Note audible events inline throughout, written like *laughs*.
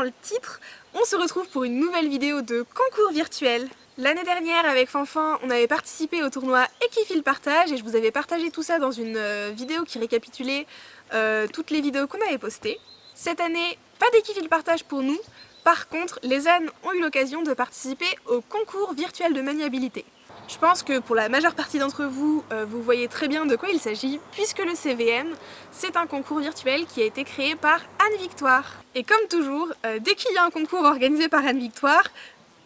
dans le titre, on se retrouve pour une nouvelle vidéo de concours virtuel. L'année dernière avec Fanfan, on avait participé au tournoi Equifil Partage et je vous avais partagé tout ça dans une euh, vidéo qui récapitulait euh, toutes les vidéos qu'on avait postées. Cette année, pas d'Equifil Partage pour nous, par contre, les ânes ont eu l'occasion de participer au concours virtuel de maniabilité. Je pense que pour la majeure partie d'entre vous, euh, vous voyez très bien de quoi il s'agit, puisque le CVM, c'est un concours virtuel qui a été créé par Anne Victoire. Et comme toujours, euh, dès qu'il y a un concours organisé par Anne Victoire,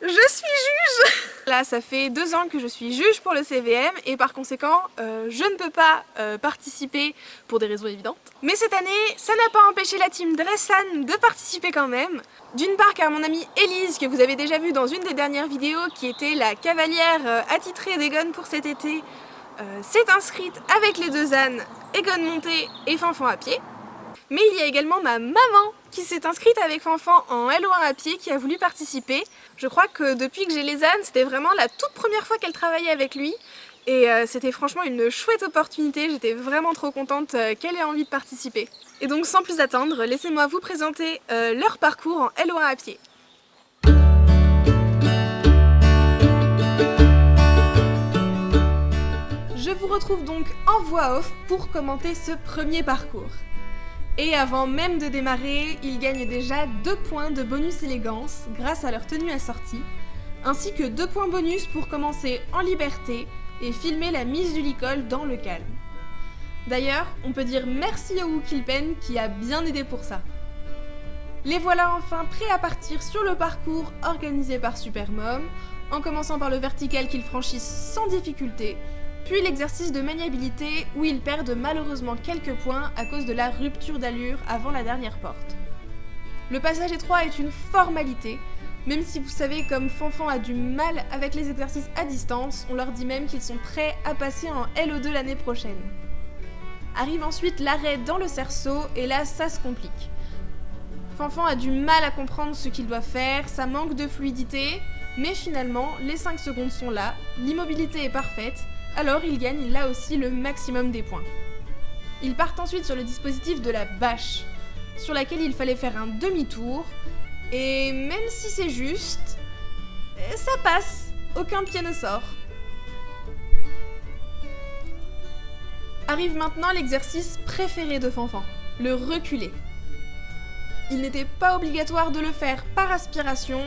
je suis juge *laughs* Là, ça fait deux ans que je suis juge pour le CVM et par conséquent, euh, je ne peux pas participer pour des raisons évidentes. Mais cette année, ça n'a pas empêché la team Dressan de participer quand même. D'une part car mon amie Elise, que vous avez déjà vue dans une des dernières vidéos, qui était la cavalière euh, attitrée d'Egon pour cet été, euh, s'est inscrite avec les deux ânes, Egon monté et Fanfan à pied. Mais il y a également ma maman qui s'est inscrite avec Fanfan en L1 à pied qui a voulu participer. Je crois que depuis que j'ai les ânes, c'était vraiment la toute première fois qu'elle travaillait avec lui et euh, c'était franchement une chouette opportunité, j'étais vraiment trop contente euh, qu'elle ait envie de participer. Et donc sans plus attendre, laissez-moi vous présenter euh, leur parcours en L1 à pied. Je vous retrouve donc en voix off pour commenter ce premier parcours. Et avant même de démarrer, ils gagnent déjà 2 points de bonus élégance grâce à leur tenue assortie, ainsi que 2 points bonus pour commencer en liberté et filmer la mise du licol dans le calme. D'ailleurs, on peut dire merci au Wukilpen qui a bien aidé pour ça. Les voilà enfin prêts à partir sur le parcours organisé par Supermom, en commençant par le vertical qu'ils franchissent sans difficulté, puis l'exercice de maniabilité où ils perdent malheureusement quelques points à cause de la rupture d'allure avant la dernière porte. Le passage étroit est une formalité, même si vous savez comme Fanfan a du mal avec les exercices à distance, on leur dit même qu'ils sont prêts à passer en LO2 l'année prochaine. Arrive ensuite l'arrêt dans le cerceau, et là ça se complique. Fanfan a du mal à comprendre ce qu'il doit faire, ça manque de fluidité, mais finalement les 5 secondes sont là, l'immobilité est parfaite, alors il gagne là aussi le maximum des points. Ils partent ensuite sur le dispositif de la bâche, sur laquelle il fallait faire un demi-tour, et même si c'est juste, ça passe, aucun pied ne sort. Arrive maintenant l'exercice préféré de Fanfan, le reculer. Il n'était pas obligatoire de le faire par aspiration,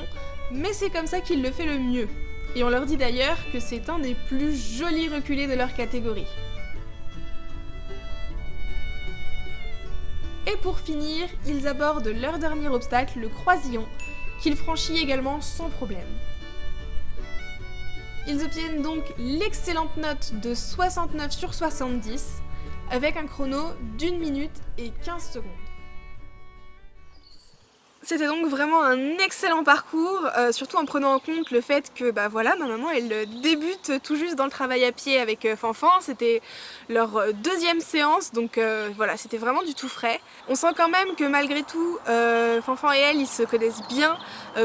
mais c'est comme ça qu'il le fait le mieux. Et on leur dit d'ailleurs que c'est un des plus jolis reculés de leur catégorie. Et pour finir, ils abordent leur dernier obstacle, le croisillon, qu'ils franchissent également sans problème. Ils obtiennent donc l'excellente note de 69 sur 70, avec un chrono d'une minute et 15 secondes. C'était donc vraiment un excellent parcours, euh, surtout en prenant en compte le fait que bah voilà, ma maman elle débute tout juste dans le travail à pied avec euh, Fanfan, c'était leur euh, deuxième séance donc voilà c'était vraiment du tout frais. On sent quand même que malgré tout Fanfan et elle ils se connaissent bien,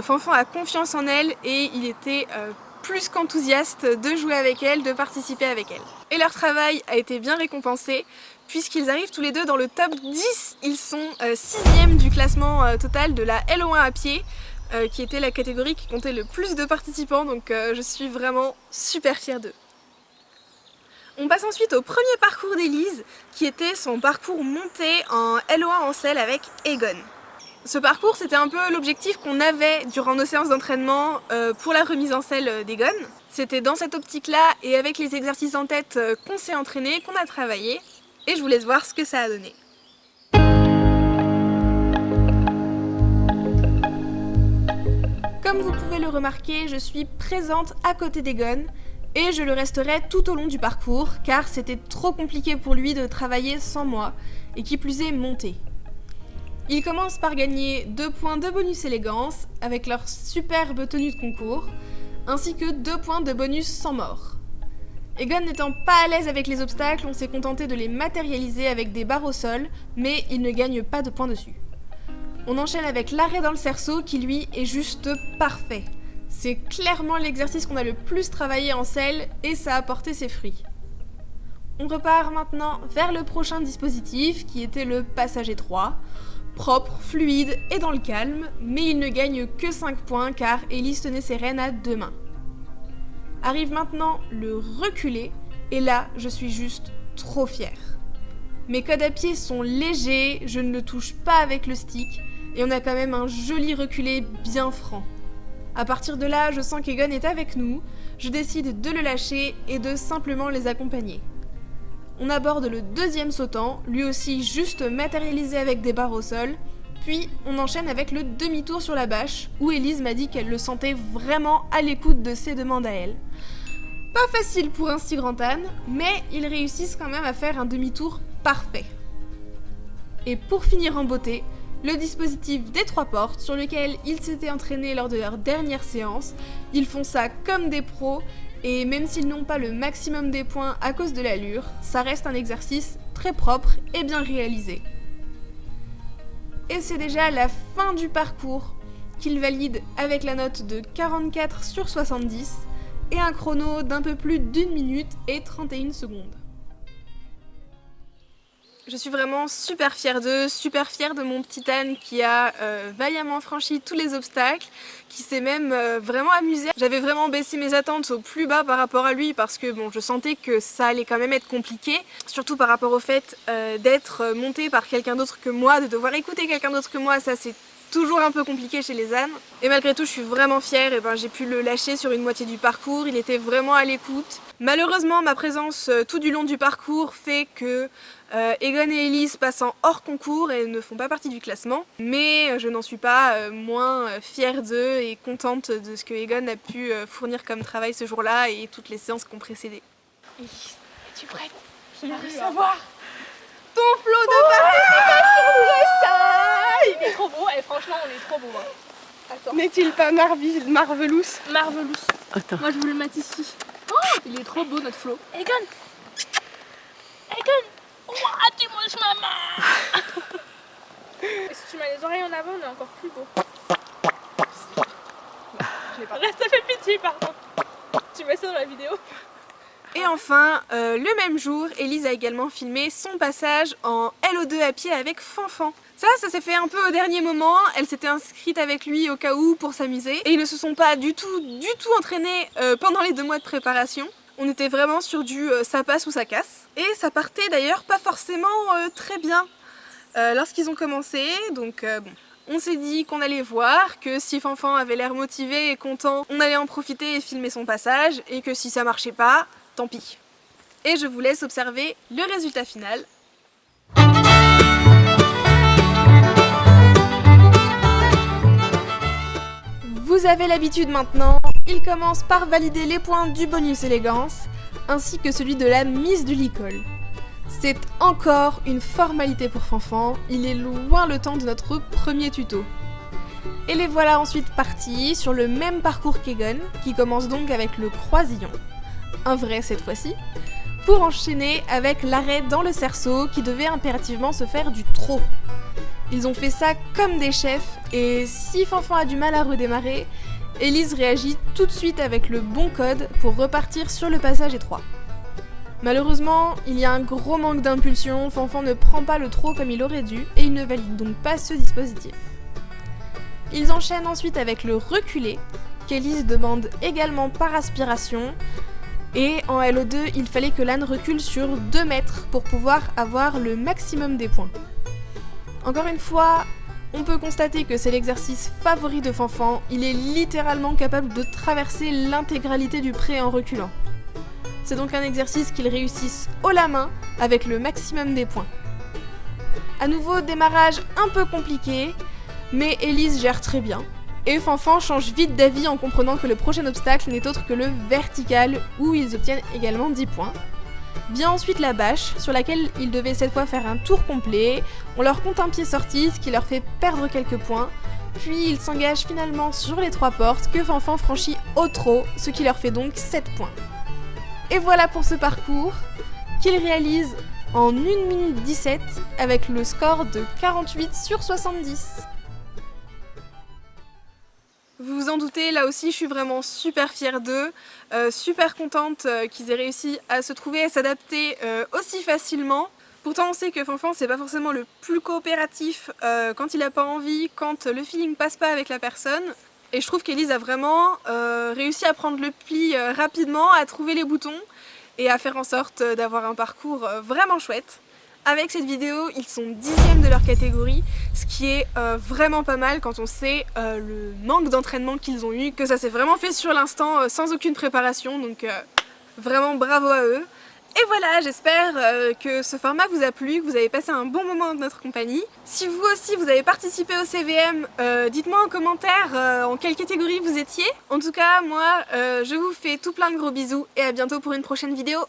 Fanfan a confiance en elle et il était plus qu'enthousiaste de jouer avec elle, de participer avec elle. Et leur travail a été bien récompensé puisqu'ils arrivent tous les deux dans le top 10. Ils sont 6ème euh, du classement euh, total de la LO1 à pied, euh, qui était la catégorie qui comptait le plus de participants, donc je suis vraiment super fière d'eux. On passe ensuite au premier parcours d'Elise, qui était son parcours monté en LO1 en selle avec Egon. Ce parcours, c'était un peu l'objectif qu'on avait durant nos séances d'entraînement pour la remise en selle d'Egon. C'était dans cette optique-là et avec les exercices en tête qu'on s'est entraîné, qu'on a travaillé et je vous laisse voir ce que ça a donné. Comme vous pouvez le remarquer, je suis présente à côté d'Egon et je le resterai tout au long du parcours car c'était trop compliqué pour lui de travailler sans moi et qui plus est monter. Il commence par gagner 2 points de bonus élégance avec leur superbe tenue de concours ainsi que 2 points de bonus sans mort. Egon n'étant pas à l'aise avec les obstacles, on s'est contenté de les matérialiser avec des barres au sol, mais il ne gagne pas de points dessus. On enchaîne avec l'arrêt dans le cerceau qui lui est juste parfait. C'est clairement l'exercice qu'on a le plus travaillé en selle et ça a porté ses fruits. On repart maintenant vers le prochain dispositif qui était le passage étroit. Propre, fluide et dans le calme, mais il ne gagne que 5 points car Elise tenait ses rênes à deux mains. Arrive maintenant le reculé, et là, je suis juste trop fière. Mes codes à pied sont légers, je ne le touche pas avec le stick, et on a quand même un joli reculé bien franc. A partir de là, je sens qu'Egon est avec nous, je décide de le lâcher et de simplement les accompagner. On aborde le deuxième sautant, lui aussi juste matérialisé avec des barres au sol, puis on enchaîne avec le demi-tour sur la bâche, où Elise m'a dit qu'elle le sentait vraiment à l'écoute de ses demandes à elle. Pas facile pour un si grand âne, mais ils réussissent quand même à faire un demi-tour parfait. Et pour finir en beauté, le dispositif des trois portes sur lequel ils s'étaient entraînés lors de leur dernière séance. Ils font ça comme des pros et même s'ils n'ont pas le maximum des points à cause de l'allure, ça reste un exercice très propre et bien réalisé. Et c'est déjà la fin du parcours qu'ils valident avec la note de 44 sur 70 et un chrono d'un peu plus d'une minute et 31 secondes. Je suis vraiment super fière d'eux, super fière de mon petit âne qui a euh, vaillamment franchi tous les obstacles, qui s'est même euh, vraiment amusé. J'avais vraiment baissé mes attentes au plus bas par rapport à lui parce que bon, je sentais que ça allait quand même être compliqué, surtout par rapport au fait euh, d'être monté par quelqu'un d'autre que moi, de devoir écouter quelqu'un d'autre que moi, ça c'est toujours un peu compliqué chez les ânes. Et malgré tout, je suis vraiment fière, et ben, j'ai pu le lâcher sur une moitié du parcours, il était vraiment à l'écoute. Malheureusement, ma présence tout du long du parcours fait que euh, Egon et Elise passent en hors concours et ne font pas partie du classement, mais je n'en suis pas euh, moins fière d'eux et contente de ce que Egon a pu fournir comme travail ce jour-là et toutes les séances qui ont précédé. Elise, es-tu prête? Je veux savoir ton flot de participation il est trop beau, et franchement on est trop beau. Hein. N'est-il pas marvelous? Marvelous. Attends. Moi je vous le mettre ici. Oh, il est trop beau notre flot. Egon Egon Ouah, tu manges maman *laughs* Et si tu mets les oreilles en avant, on est encore plus beau. Ça fait pitié par contre. Tu mets ça dans la vidéo et enfin, euh, le même jour, Elise a également filmé son passage en LO2 à pied avec Fanfan. Ça, ça s'est fait un peu au dernier moment, elle s'était inscrite avec lui au cas où pour s'amuser et ils ne se sont pas du tout, du tout entraînés euh, pendant les deux mois de préparation. On était vraiment sur du euh, ça passe ou ça casse. Et ça partait d'ailleurs pas forcément très bien lorsqu'ils ont commencé, donc bon. On s'est dit qu'on allait voir, que si Fanfan avait l'air motivé et content, on allait en profiter et filmer son passage, et que si ça marchait pas, tant pis. Et je vous laisse observer le résultat final. Vous avez l'habitude maintenant, il commence par valider les points du bonus élégance, ainsi que celui de la mise du licol. C'est encore une formalité pour Fanfan, il est loin le temps de notre premier tuto. Et les voilà ensuite partis sur le même parcours qu'Egon, qui commence donc avec le croisillon un vrai cette fois-ci, pour enchaîner avec l'arrêt dans le cerceau qui devait impérativement se faire du trot. Ils ont fait ça comme des chefs et si Fanfan a du mal à redémarrer, Elise réagit tout de suite avec le bon code pour repartir sur le passage étroit. Malheureusement, il y a un gros manque d'impulsion, Fanfan ne prend pas le trot comme il aurait dû et il ne valide donc pas ce dispositif. Ils enchaînent ensuite avec le reculé, qu'Elise demande également par aspiration, et en LO2, il fallait que l'âne recule sur 2 mètres pour pouvoir avoir le maximum des points. Encore une fois, on peut constater que c'est l'exercice favori de Fanfan, il est littéralement capable de traverser l'intégralité du pré en reculant. C'est donc un exercice qu'il réussisse haut la main avec le maximum des points. A nouveau, démarrage un peu compliqué, mais Elise gère très bien. Et Fanfan change vite d'avis en comprenant que le prochain obstacle n'est autre que le vertical, où ils obtiennent également 10 points. Vient ensuite la bâche, sur laquelle ils devaient cette fois faire un tour complet. On leur compte un pied sorti, ce qui leur fait perdre quelques points. Puis ils s'engagent finalement sur les trois portes que Fanfan franchit au trot, ce qui leur fait donc 7 points. Et voilà pour ce parcours, qu'ils réalisent en 1 minute 17 avec le score de 48 sur 70. Vous vous en doutez, là aussi je suis vraiment super fière d'eux, euh, super contente euh, qu'ils aient réussi à se trouver et s'adapter euh, aussi facilement. Pourtant on sait que Fanfan c'est pas forcément le plus coopératif quand il a pas envie, quand le feeling passe pas avec la personne. Et je trouve qu'Elise a vraiment réussi à prendre le pli rapidement, à trouver les boutons et à faire en sorte d'avoir un parcours vraiment chouette. Avec cette vidéo, ils sont dixièmes de leur catégorie, ce qui est vraiment pas mal quand on sait le manque d'entraînement qu'ils ont eu, que ça s'est vraiment fait sur l'instant sans aucune préparation, donc vraiment bravo à eux. Et voilà, j'espère euh, que ce format vous a plu, que vous avez passé un bon moment de notre compagnie. Si vous aussi vous avez participé au CVM, euh, dites-moi en commentaire euh, en quelle catégorie vous étiez. En tout cas, moi, je vous fais tout plein de gros bisous et à bientôt pour une prochaine vidéo.